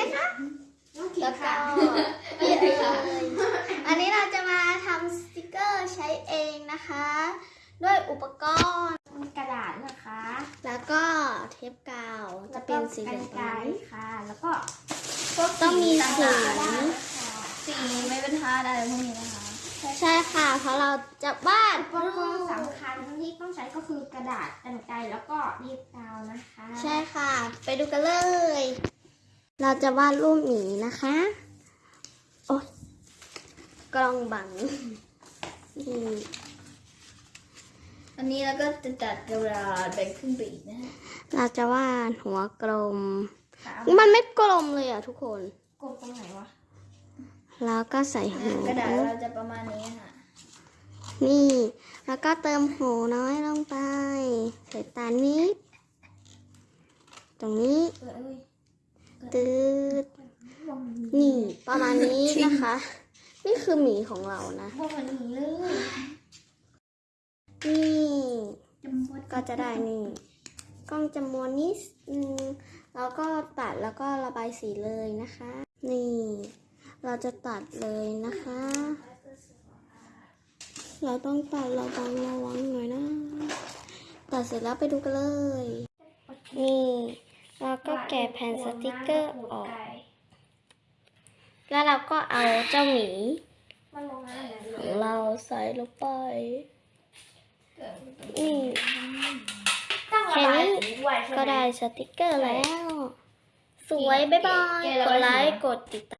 นะคะน้องขิงแล้วก็ค่ะนี่เลยอันนี้เราจะมาทำสติกเกอร์ใช้เองนะคะ ด้วยอุปกรณ์มีกระดาษนะคะ แล้วก็เทปกาวจะเป็นสีเหแล้ลืวก็องกรรไกรค่ะ แล้วก็ต้องมีสีต่างๆนะคะสีไม่เป็นทาอะไรพวกนี้นะคะ ใช่ค่ะ เพราะเราจะวาดอุปกรณ์สำคัญที่ต้องใช้ก็คือกระดาษกรรไกรแล้วก็รีบกาวนะคะ ใช่ค่ะ ไปดูกันเลย เราจะวาดรูปหมีนะคะ โอ๊ยกล้องบังนี่อันนี้เราก็จะจัดกระดาษแบ่งครึ่งไปอีกนะฮะเราจะวาดหัวกลมค่ะมันไม่กลมเลยอะทุกคนกดตรงไหนวะ แล้วก็ใส่หูกระดาษเราจะประมาณนี้ค่ะ นี่ แล้วก็เติมหูน้อยลงไป ใส่ตานิด ตรงนี้เออเอ้ย ตืดนี่ประมาณนี้นะคะ นี่คือหมีของเรานะพวกมันหนีเลยนี่จำบดก็จะได้นี่กล้องจะม้วนนิดนึงแล้วก็ตัดแล้วก็ระบายสีเลยนะคะ นี่ เราจะตัดเลยนะคะ เราต้องตัดระวังระวังหน่อยนะ ตัดเสร็จแล้วไปดูกันเลย นี่เราก็ แกะแผ่นสติกเกอร์ออก แล้วเราก็เอาเจ้าหมีมันลงมาไหนของเราใส่ลงไปนี่ต้องระบายสีด้วยใช่ไหมก็ได้สติกเกอร์แล้ว สวย บ๊ายบาย กดไลค์ กดติดตาม